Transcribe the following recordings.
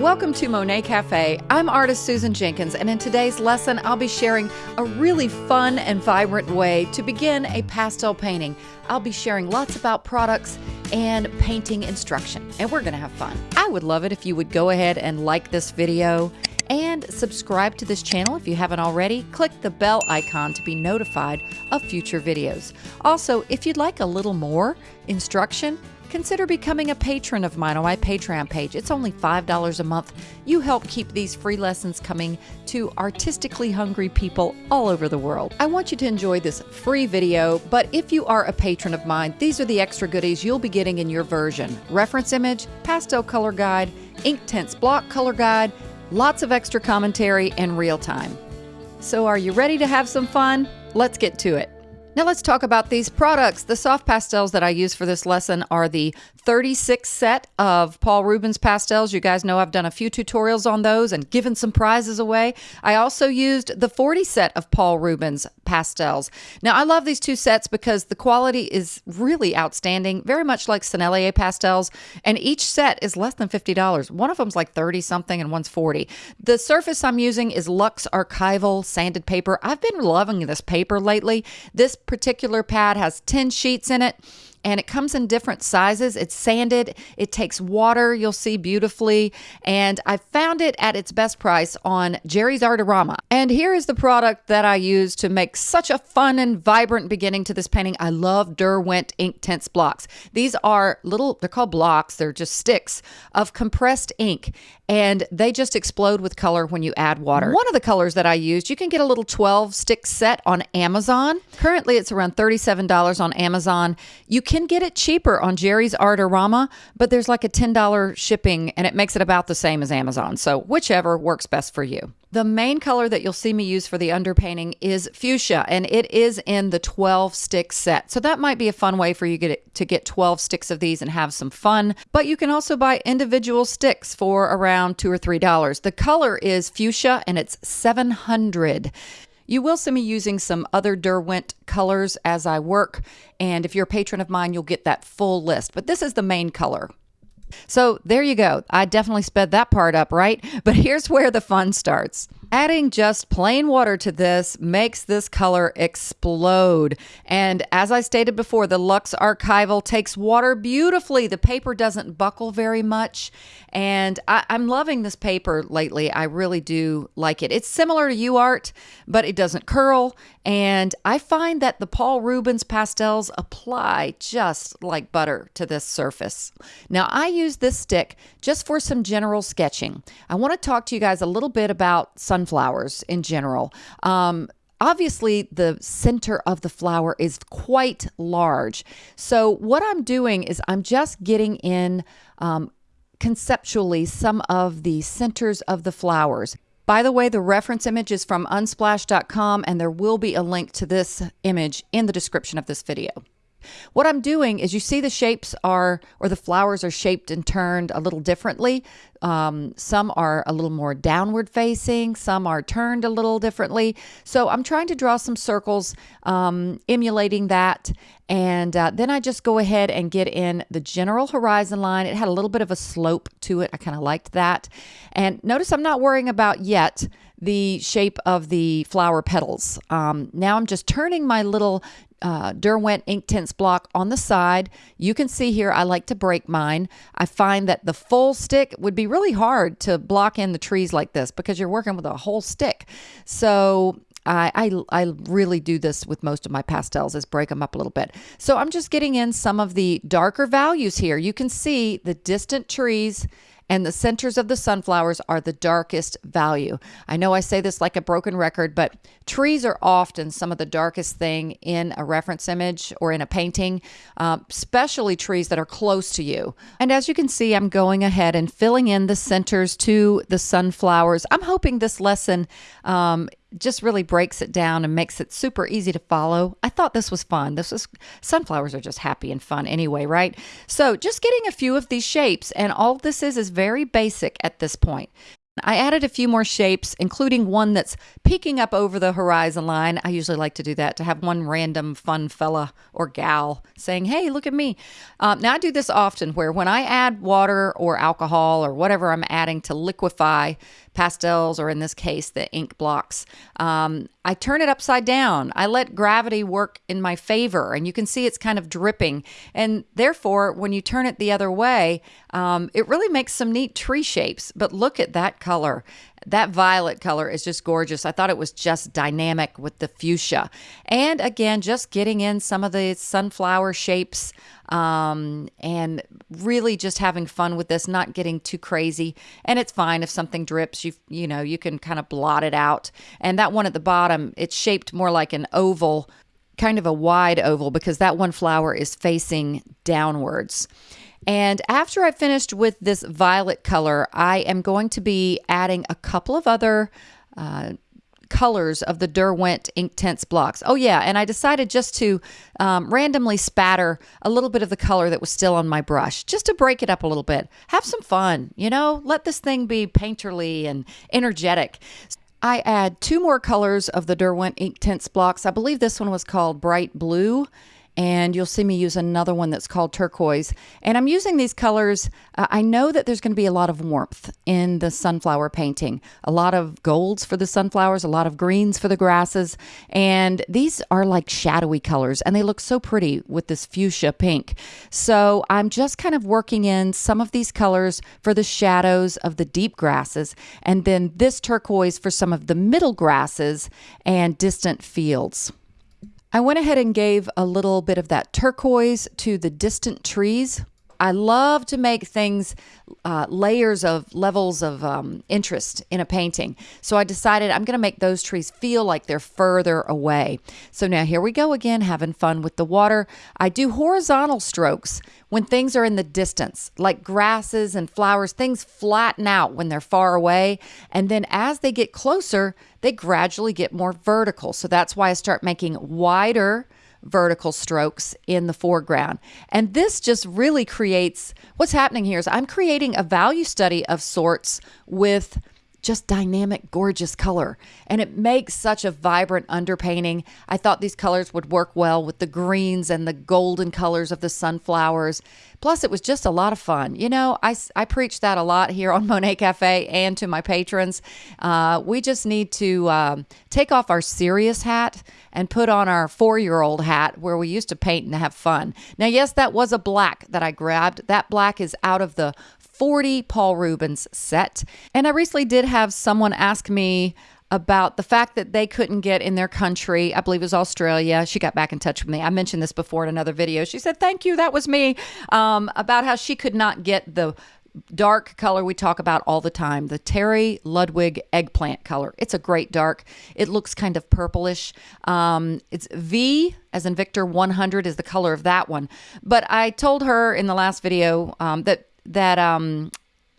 Welcome to Monet Cafe. I'm artist Susan Jenkins, and in today's lesson, I'll be sharing a really fun and vibrant way to begin a pastel painting. I'll be sharing lots about products and painting instruction, and we're going to have fun. I would love it if you would go ahead and like this video and subscribe to this channel if you haven't already. Click the bell icon to be notified of future videos. Also, if you'd like a little more instruction, consider becoming a patron of mine on my Patreon page. It's only $5 a month. You help keep these free lessons coming to artistically hungry people all over the world. I want you to enjoy this free video, but if you are a patron of mine, these are the extra goodies you'll be getting in your version. Reference image, pastel color guide, Inktense block color guide, lots of extra commentary, and real time. So are you ready to have some fun? Let's get to it. Now let's talk about these products. The soft pastels that I use for this lesson are the 36 set of Paul Rubens pastels. You guys know I've done a few tutorials on those and given some prizes away. I also used the 40 set of Paul Rubens pastels. Now I love these two sets because the quality is really outstanding, very much like Sennelier pastels, and each set is less than $50. One of them's like 30 something and one's 40. The surface I'm using is Lux Archival sanded paper. I've been loving this paper lately. This particular pad has 10 sheets in it and it comes in different sizes. It's sanded, it takes water, you'll see beautifully, and I found it at its best price on Jerry's Artarama. And here is the product that I use to make such a fun and vibrant beginning to this painting. I love Derwent Inktense blocks. These are little, they're called blocks, they're just sticks of compressed ink, and they just explode with color when you add water. One of the colors that I used, you can get a little 12 stick set on Amazon. Currently, it's around $37 on Amazon. You can get it cheaper on Jerry's Artarama, but there's like a $10 shipping and it makes it about the same as Amazon. So, whichever works best for you. The main color that you'll see me use for the underpainting is fuchsia, and it is in the 12 stick set. So that might be a fun way for you get to get 12 sticks of these and have some fun. But you can also buy individual sticks for around two or three dollars. The color is fuchsia, and it's 700. You will see me using some other Derwent colors as I work, and if you're a patron of mine, you'll get that full list. But this is the main color. So there you go. I definitely sped that part up, right? But here's where the fun starts. Adding just plain water to this makes this color explode. And as I stated before, the Lux Archival takes water beautifully. The paper doesn't buckle very much. And I, am loving this paper lately. I really do like it. It's similar to UArt, but it doesn't curl. And I find that the Paul Rubens pastels apply just like butter to this surface. Now, I use this stick just for some general sketching. I want to talk to you guys a little bit about sunflowers in general. Um, obviously the center of the flower is quite large. So what I'm doing is I'm just getting in um, conceptually some of the centers of the flowers. By the way, the reference image is from unsplash.com and there will be a link to this image in the description of this video. What I'm doing is you see the shapes are, or the flowers are shaped and turned a little differently. Um, some are a little more downward facing, some are turned a little differently. So I'm trying to draw some circles um, emulating that. And uh, then I just go ahead and get in the general horizon line. It had a little bit of a slope to it. I kind of liked that. And notice I'm not worrying about yet the shape of the flower petals. Um, now I'm just turning my little uh, Derwent Inktense block on the side. You can see here I like to break mine. I find that the full stick would be really hard to block in the trees like this because you're working with a whole stick. So I, I, I really do this with most of my pastels is break them up a little bit. So I'm just getting in some of the darker values here. You can see the distant trees and the centers of the sunflowers are the darkest value. I know I say this like a broken record, but trees are often some of the darkest thing in a reference image or in a painting, uh, especially trees that are close to you. And as you can see, I'm going ahead and filling in the centers to the sunflowers. I'm hoping this lesson um, just really breaks it down and makes it super easy to follow. I thought this was fun. This was sunflowers are just happy and fun anyway, right? So just getting a few of these shapes and all this is is very basic at this point. I added a few more shapes, including one that's peeking up over the horizon line. I usually like to do that to have one random fun fella or gal saying, Hey, look at me. Um, now, I do this often where when I add water or alcohol or whatever I'm adding to liquefy pastels, or in this case, the ink blocks, um, I turn it upside down. I let gravity work in my favor, and you can see it's kind of dripping. And therefore, when you turn it the other way, um, it really makes some neat tree shapes. But look at that color. That violet color is just gorgeous. I thought it was just dynamic with the fuchsia. And again, just getting in some of the sunflower shapes um, and really just having fun with this, not getting too crazy. And it's fine if something drips, you you know, you can kind of blot it out. And that one at the bottom, it's shaped more like an oval, kind of a wide oval because that one flower is facing downwards. And after I finished with this violet color, I am going to be adding a couple of other uh, colors of the Derwent Ink Inktense blocks. Oh yeah, and I decided just to um, randomly spatter a little bit of the color that was still on my brush, just to break it up a little bit. Have some fun, you know? Let this thing be painterly and energetic. I add two more colors of the Derwent Ink Inktense blocks. I believe this one was called Bright Blue and you'll see me use another one that's called turquoise. And I'm using these colors. Uh, I know that there's going to be a lot of warmth in the sunflower painting, a lot of golds for the sunflowers, a lot of greens for the grasses. And these are like shadowy colors, and they look so pretty with this fuchsia pink. So I'm just kind of working in some of these colors for the shadows of the deep grasses, and then this turquoise for some of the middle grasses and distant fields. I went ahead and gave a little bit of that turquoise to the distant trees I love to make things uh, layers of levels of um, interest in a painting. So I decided I'm going to make those trees feel like they're further away. So now here we go again, having fun with the water. I do horizontal strokes when things are in the distance, like grasses and flowers. Things flatten out when they're far away. And then as they get closer, they gradually get more vertical. So that's why I start making wider vertical strokes in the foreground. And this just really creates what's happening here is I'm creating a value study of sorts with just dynamic, gorgeous color. And it makes such a vibrant underpainting. I thought these colors would work well with the greens and the golden colors of the sunflowers. Plus, it was just a lot of fun. You know, I, I preach that a lot here on Monet Cafe and to my patrons. Uh, we just need to um, take off our serious hat and put on our four year old hat where we used to paint and have fun. Now, yes, that was a black that I grabbed. That black is out of the 40 Paul Rubens set. And I recently did have someone ask me about the fact that they couldn't get in their country. I believe it was Australia. She got back in touch with me. I mentioned this before in another video. She said, Thank you. That was me. Um, about how she could not get the dark color we talk about all the time the Terry Ludwig eggplant color. It's a great dark. It looks kind of purplish. Um, it's V as in Victor 100 is the color of that one. But I told her in the last video um, that that um,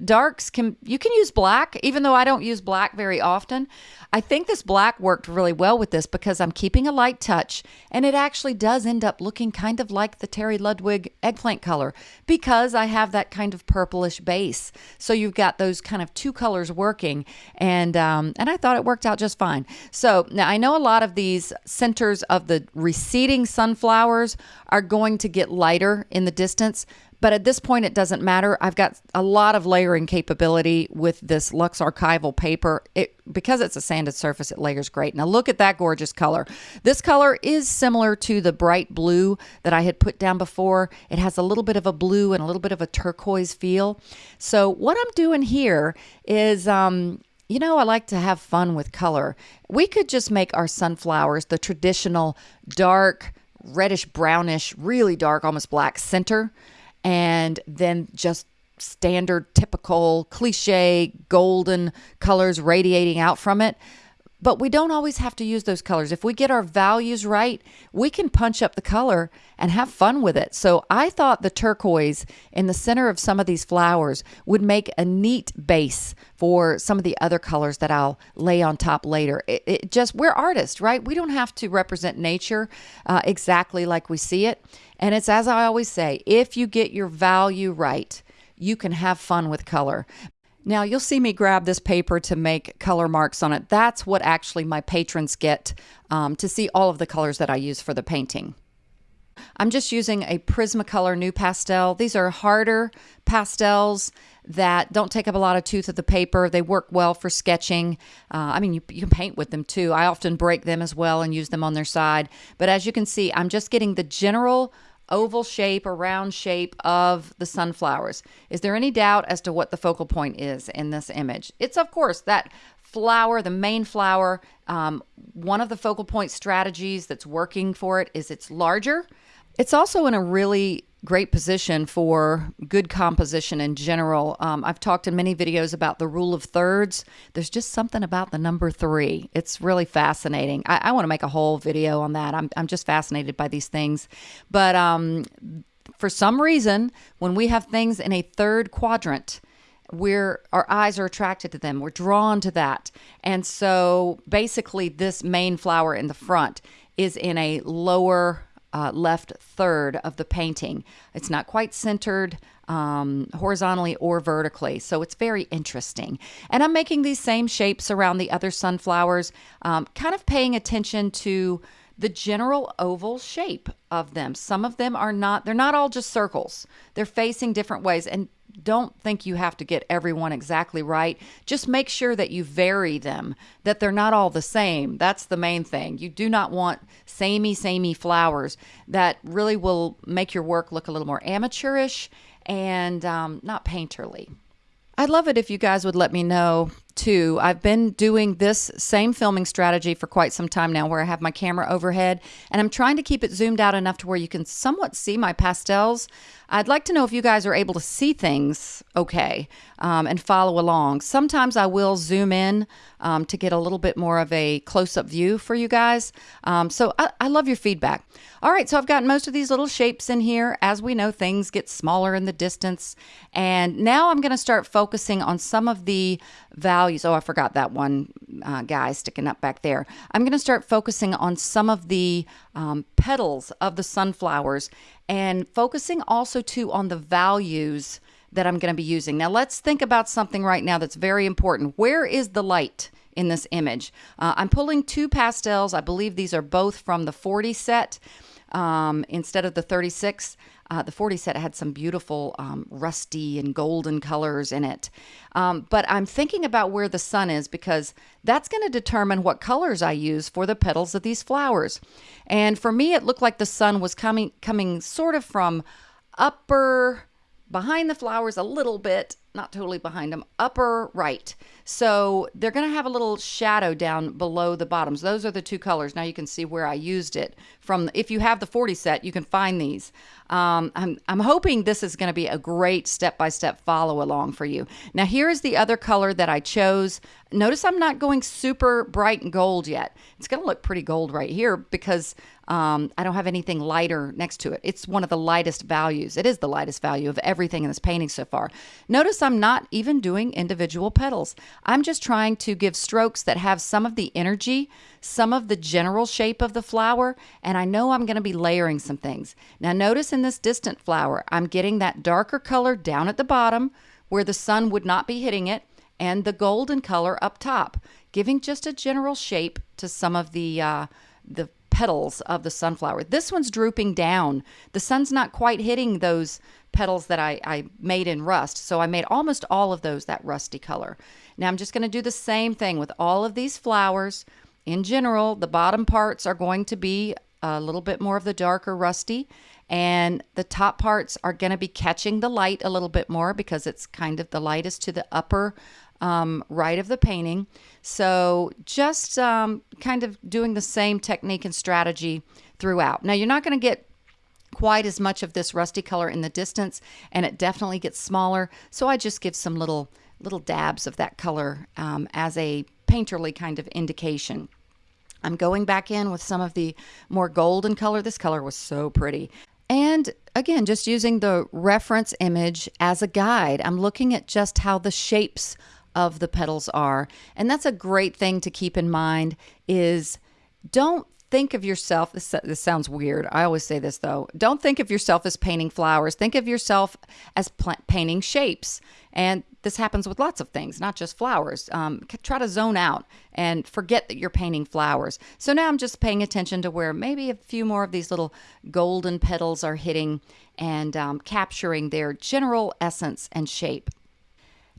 darks can you can use black even though I don't use black very often. I think this black worked really well with this because I'm keeping a light touch and it actually does end up looking kind of like the Terry Ludwig eggplant color because I have that kind of purplish base. So you've got those kind of two colors working and um, and I thought it worked out just fine. So now I know a lot of these centers of the receding sunflowers are going to get lighter in the distance but at this point, it doesn't matter. I've got a lot of layering capability with this Lux Archival paper. It because it's a sanded surface, it layers great. Now look at that gorgeous color. This color is similar to the bright blue that I had put down before. It has a little bit of a blue and a little bit of a turquoise feel. So what I'm doing here is um, you know, I like to have fun with color. We could just make our sunflowers the traditional dark, reddish brownish, really dark, almost black center and then just standard, typical, cliche, golden colors radiating out from it. But we don't always have to use those colors. If we get our values right, we can punch up the color and have fun with it. So I thought the turquoise in the center of some of these flowers would make a neat base for some of the other colors that I'll lay on top later. It, it just, we're artists, right? We don't have to represent nature uh, exactly like we see it. And it's as I always say if you get your value right, you can have fun with color. Now, you'll see me grab this paper to make color marks on it. That's what actually my patrons get um, to see all of the colors that I use for the painting. I'm just using a Prismacolor NuPastel. These are harder pastels that don't take up a lot of tooth of the paper. They work well for sketching. Uh, I mean, you, you, can paint with them too. I often break them as well and use them on their side. But as you can see, I'm just getting the general oval shape or round shape of the sunflowers. Is there any doubt as to what the focal point is in this image? It's, of course, that flower, the main flower. Um, one of the focal point strategies that's working for it is it's larger. It's also in a really great position for good composition in general. Um, I've talked in many videos about the rule of thirds. There's just something about the number three. It's really fascinating. I, I want to make a whole video on that. I'm, I'm just fascinated by these things. But um, for some reason, when we have things in a third quadrant, we're our eyes are attracted to them we're drawn to that and so basically this main flower in the front is in a lower uh, left third of the painting. It's not quite centered um, horizontally or vertically, so it's very interesting. And I'm making these same shapes around the other sunflowers, um, kind of paying attention to the general oval shape of them. Some of them are not, they're not all just circles. They're facing different ways. And don't think you have to get everyone exactly right. Just make sure that you vary them, that they're not all the same. That's the main thing. You do not want samey, samey flowers that really will make your work look a little more amateurish and um, not painterly. I'd love it if you guys would let me know too. I've been doing this same filming strategy for quite some time now where I have my camera overhead and I'm trying to keep it zoomed out enough to where you can somewhat see my pastels. I'd like to know if you guys are able to see things okay um, and follow along. Sometimes I will zoom in um, to get a little bit more of a close up view for you guys. Um, so I, I love your feedback. All right, so I've got most of these little shapes in here. As we know, things get smaller in the distance. And now I'm going to start focusing on some of the values. Oh, I forgot that one uh, guy sticking up back there. I'm going to start focusing on some of the um, petals of the sunflowers and focusing also too on the values that I'm going to be using. Now, let's think about something right now that's very important. Where is the light? in this image. Uh, I'm pulling two pastels. I believe these are both from the 40 set um, instead of the 36. Uh, the 40 set had some beautiful um, rusty and golden colors in it. Um, but I'm thinking about where the sun is because that's going to determine what colors I use for the petals of these flowers. And for me, it looked like the sun was coming, coming sort of from upper behind the flowers a little bit, not totally behind them, upper right. So they're going to have a little shadow down below the bottoms. Those are the two colors. Now you can see where I used it from. If you have the 40 set, you can find these. Um, I'm, I'm hoping this is going to be a great step-by-step -step follow along for you. Now here is the other color that I chose. Notice I'm not going super bright and gold yet. It's going to look pretty gold right here because um, I don't have anything lighter next to it. It's one of the lightest values. It is the lightest value of everything in this painting so far. Notice I'm not even doing individual petals. I'm just trying to give strokes that have some of the energy, some of the general shape of the flower, and I know I'm going to be layering some things. Now notice in this distant flower, I'm getting that darker color down at the bottom where the sun would not be hitting it, and the golden color up top, giving just a general shape to some of the uh, the petals of the sunflower. This one's drooping down. The sun's not quite hitting those petals that I, I made in rust. So I made almost all of those that rusty color. Now I'm just going to do the same thing with all of these flowers. In general, the bottom parts are going to be a little bit more of the darker rusty and the top parts are going to be catching the light a little bit more because it's kind of the lightest to the upper um, right of the painting. So just um, kind of doing the same technique and strategy throughout. Now you're not going to get quite as much of this rusty color in the distance and it definitely gets smaller. So I just give some little little dabs of that color um, as a painterly kind of indication. I'm going back in with some of the more golden color. This color was so pretty. And again, just using the reference image as a guide, I'm looking at just how the shapes of the petals are. And that's a great thing to keep in mind is don't think of yourself this, this sounds weird i always say this though don't think of yourself as painting flowers think of yourself as painting shapes and this happens with lots of things, not just flowers. Um, try to zone out and forget that you're painting flowers. So now I'm just paying attention to where maybe a few more of these little golden petals are hitting and um, capturing their general essence and shape.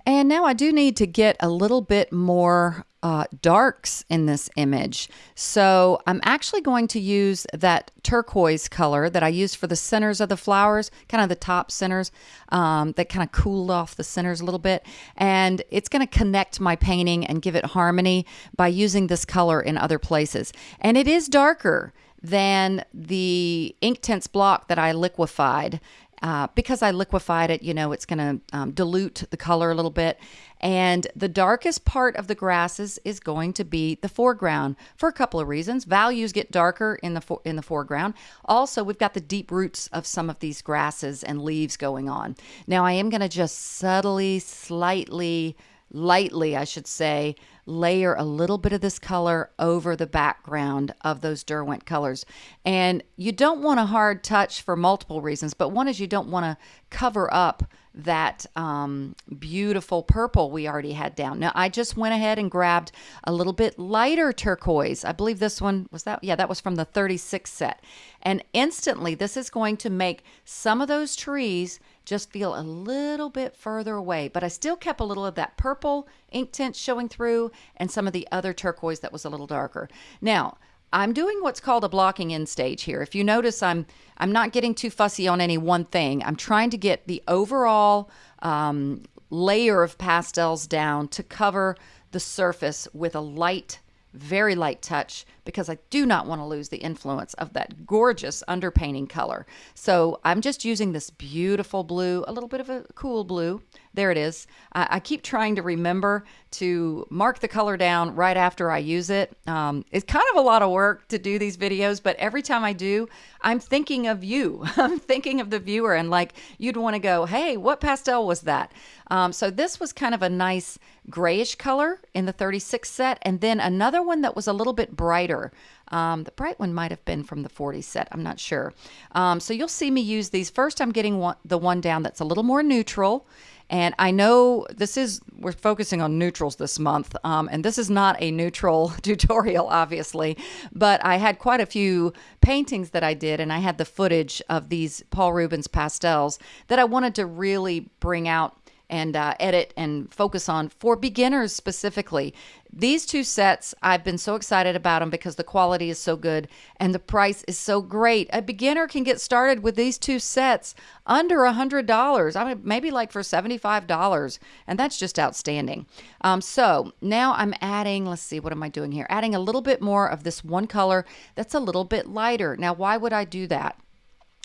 And now I do need to get a little bit more uh, darks in this image. So I'm actually going to use that turquoise color that I used for the centers of the flowers, kind of the top centers um, that kind of cooled off the centers a little bit. And it's going to connect my painting and give it harmony by using this color in other places. And it is darker than the Inktense block that I liquefied. Uh, because I liquefied it, you know, it's going to um, dilute the color a little bit. And the darkest part of the grasses is going to be the foreground for a couple of reasons. Values get darker in the in the foreground. Also, we've got the deep roots of some of these grasses and leaves going on. Now, I am going to just subtly, slightly, lightly, I should say, layer a little bit of this color over the background of those Derwent colors. And you don't want a hard touch for multiple reasons, but one is you don't want to cover up that um, beautiful purple we already had down. Now, I just went ahead and grabbed a little bit lighter turquoise. I believe this one was that, yeah, that was from the 36 set. And instantly, this is going to make some of those trees just feel a little bit further away. But I still kept a little of that purple ink tint showing through and some of the other turquoise that was a little darker. Now, I'm doing what's called a blocking in stage here. If you notice, I'm I'm not getting too fussy on any one thing. I'm trying to get the overall um, layer of pastels down to cover the surface with a light very light touch because I do not want to lose the influence of that gorgeous underpainting color. So I'm just using this beautiful blue, a little bit of a cool blue. There it is. I, I keep trying to remember to mark the color down right after I use it. Um, it's kind of a lot of work to do these videos, but every time I do, I'm thinking of you. I'm thinking of the viewer and like you'd want to go, hey, what pastel was that? Um, so this was kind of a nice grayish color in the 36 set, and then another one that was a little bit brighter. Um, the bright one might have been from the 40 set. I'm not sure. Um, so you'll see me use these. First, I'm getting one, the one down that's a little more neutral. And I know this is, we're focusing on neutrals this month, um, and this is not a neutral tutorial, obviously, but I had quite a few paintings that I did, and I had the footage of these Paul Rubens pastels that I wanted to really bring out and uh, edit and focus on for beginners specifically. These two sets, I've been so excited about them because the quality is so good and the price is so great. A beginner can get started with these two sets under a hundred dollars. I mean, maybe like for seventy-five dollars, and that's just outstanding. Um, so now I'm adding. Let's see, what am I doing here? Adding a little bit more of this one color that's a little bit lighter. Now, why would I do that?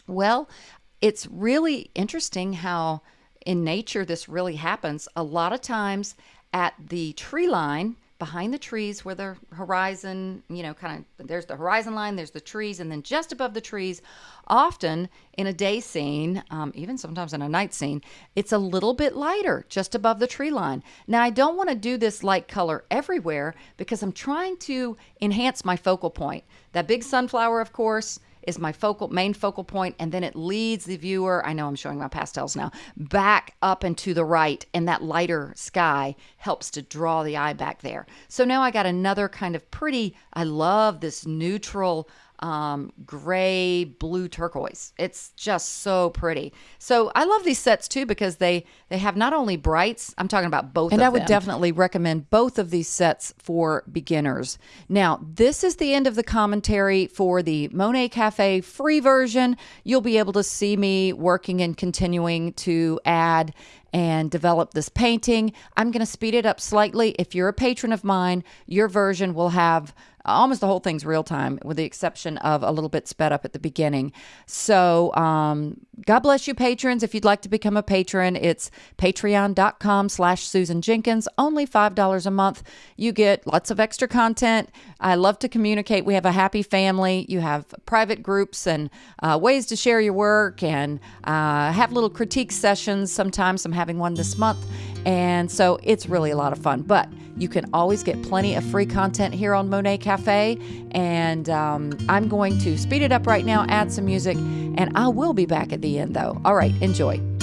Well, it's really interesting how in nature this really happens a lot of times at the tree line behind the trees where the horizon, you know, kind of there's the horizon line, there's the trees, and then just above the trees, often in a day scene, um, even sometimes in a night scene, it's a little bit lighter just above the tree line. Now, I don't want to do this light color everywhere because I'm trying to enhance my focal point. That big sunflower, of course, is my focal main focal point and then it leads the viewer i know i'm showing my pastels now back up and to the right and that lighter sky helps to draw the eye back there. So now i got another kind of pretty i love this neutral um, gray, blue turquoise. It's just so pretty. So I love these sets too because they they have not only brights. I'm talking about both. And I would them. definitely recommend both of these sets for beginners. Now this is the end of the commentary for the Monet Cafe free version. You'll be able to see me working and continuing to add and develop this painting. I'm going to speed it up slightly. If you're a patron of mine, your version will have almost the whole thing's real time with the exception of a little bit sped up at the beginning. So, um, God bless you, patrons. If you'd like to become a patron, it's patreon.com slash Susan Jenkins, only $5 a month. You get lots of extra content. I love to communicate. We have a happy family. You have private groups and uh, ways to share your work and uh, have little critique sessions. Sometimes I'm having one this month. And so it's really a lot of fun. But you can always get plenty of free content here on Monet Cafe. And um, I'm going to speed it up right now, add some music, and I will be back at the end though. All right, enjoy.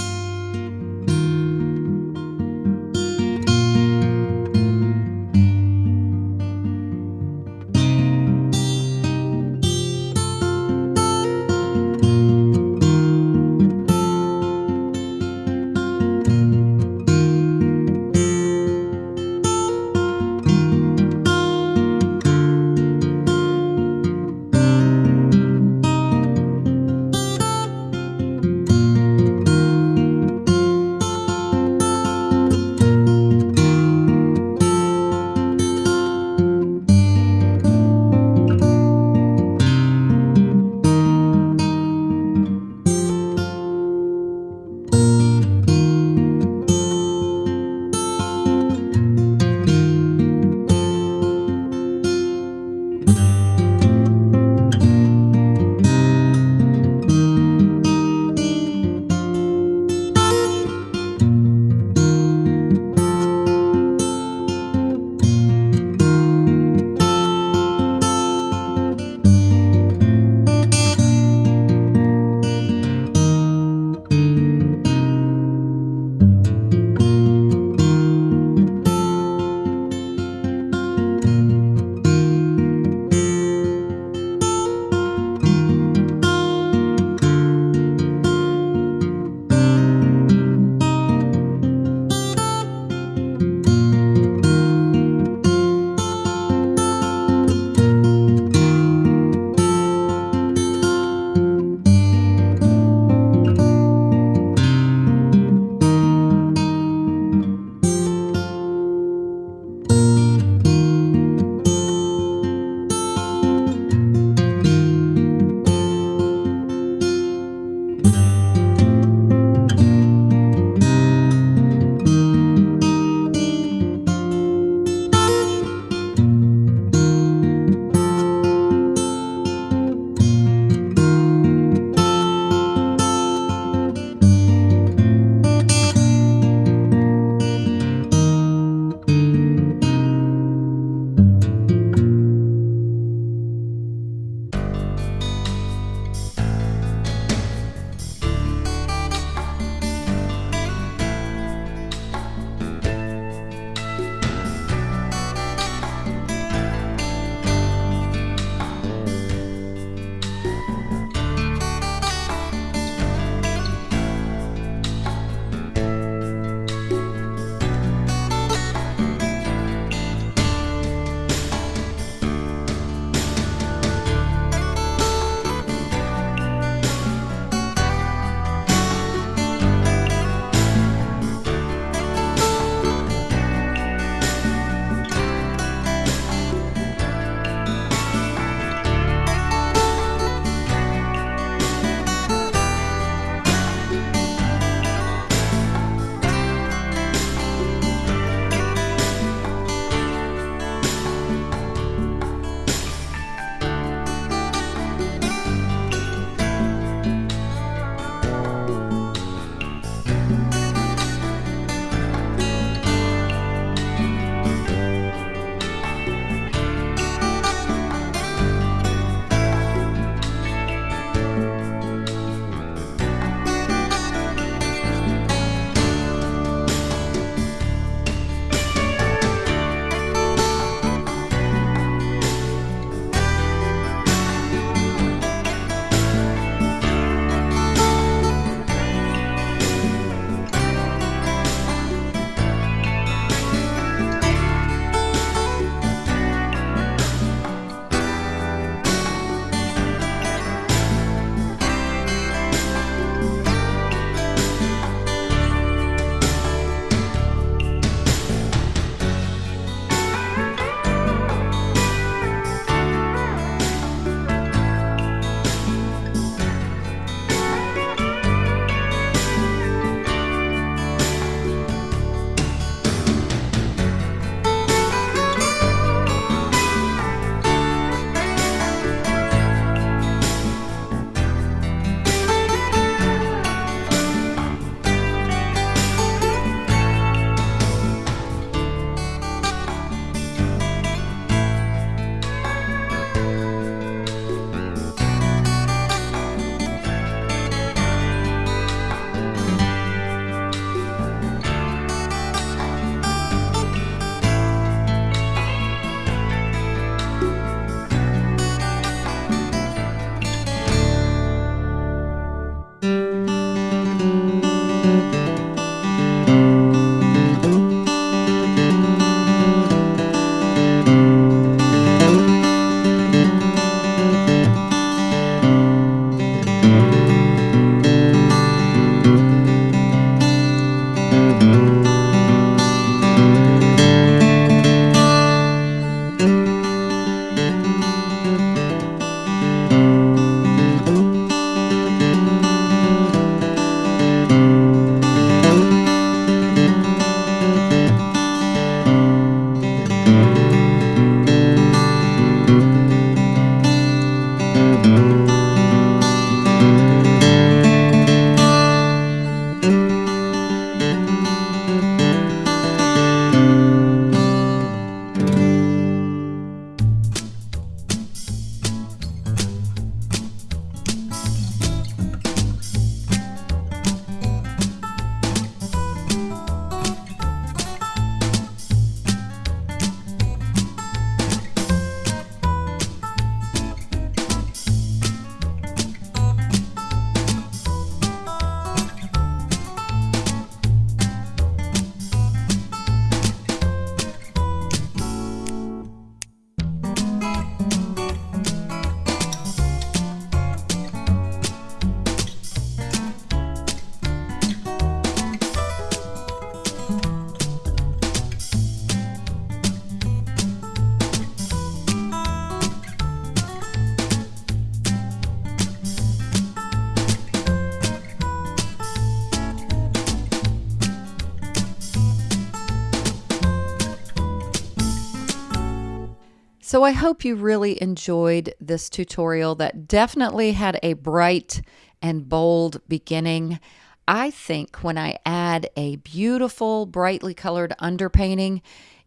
So I hope you really enjoyed this tutorial that definitely had a bright and bold beginning. I think when I add a beautiful, brightly colored underpainting,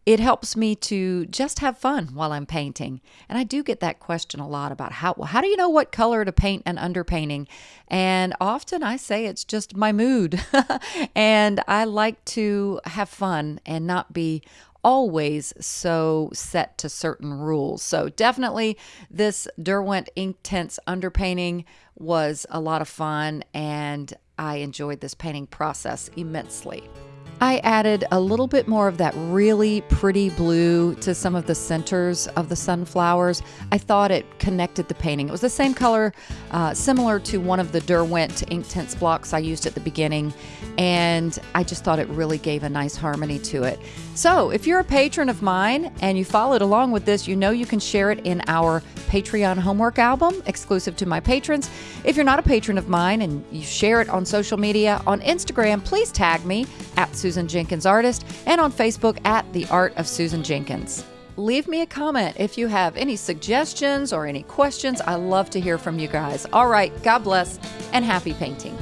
it helps me to just have fun while I'm painting. And I do get that question a lot about how well, how do you know what color to paint an underpainting? And often I say it's just my mood. and I like to have fun and not be always so set to certain rules. So definitely this Derwent Ink Inktense underpainting was a lot of fun and I enjoyed this painting process immensely. I added a little bit more of that really pretty blue to some of the centers of the sunflowers. I thought it connected the painting. It was the same color, uh, similar to one of the Derwent Inktense blocks I used at the beginning, and I just thought it really gave a nice harmony to it. So, if you're a patron of mine and you followed along with this, you know you can share it in our Patreon homework album exclusive to my patrons. If you're not a patron of mine and you share it on social media, on Instagram, please tag me at Susan Jenkins Artist and on Facebook at The Art of Susan Jenkins. Leave me a comment if you have any suggestions or any questions. I love to hear from you guys. All right, God bless and happy painting.